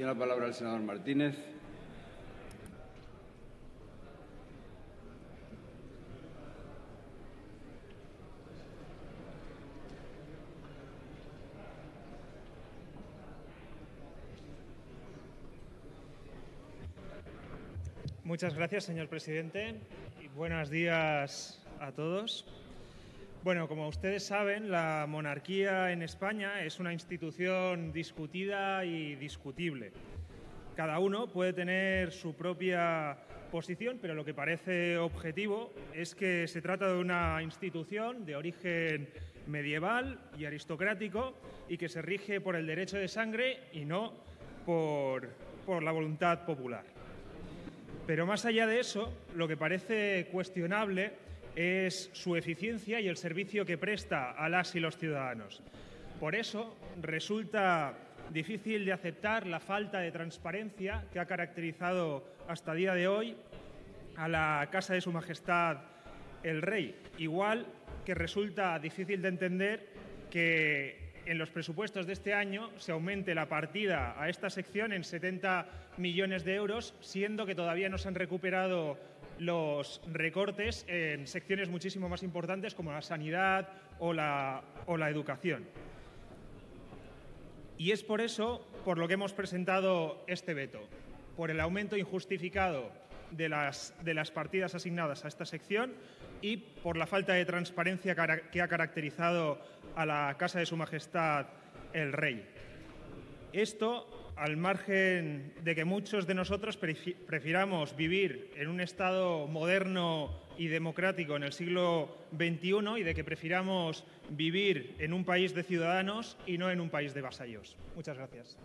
Tiene la palabra el senador Martínez. Muchas gracias, señor presidente. Y buenos días a todos. Bueno, como ustedes saben, la monarquía en España es una institución discutida y discutible. Cada uno puede tener su propia posición, pero lo que parece objetivo es que se trata de una institución de origen medieval y aristocrático y que se rige por el derecho de sangre y no por, por la voluntad popular. Pero más allá de eso, lo que parece cuestionable es su eficiencia y el servicio que presta a las y los ciudadanos. Por eso resulta difícil de aceptar la falta de transparencia que ha caracterizado hasta día de hoy a la Casa de Su Majestad el Rey. Igual que resulta difícil de entender que en los presupuestos de este año se aumente la partida a esta sección en 70 millones de euros, siendo que todavía no se han recuperado los recortes en secciones muchísimo más importantes como la sanidad o la, o la educación. Y es por eso por lo que hemos presentado este veto, por el aumento injustificado de las, de las partidas asignadas a esta sección y por la falta de transparencia que ha caracterizado a la Casa de Su Majestad el Rey. Esto al margen de que muchos de nosotros prefiramos vivir en un Estado moderno y democrático en el siglo XXI y de que prefiramos vivir en un país de ciudadanos y no en un país de vasallos. Muchas gracias.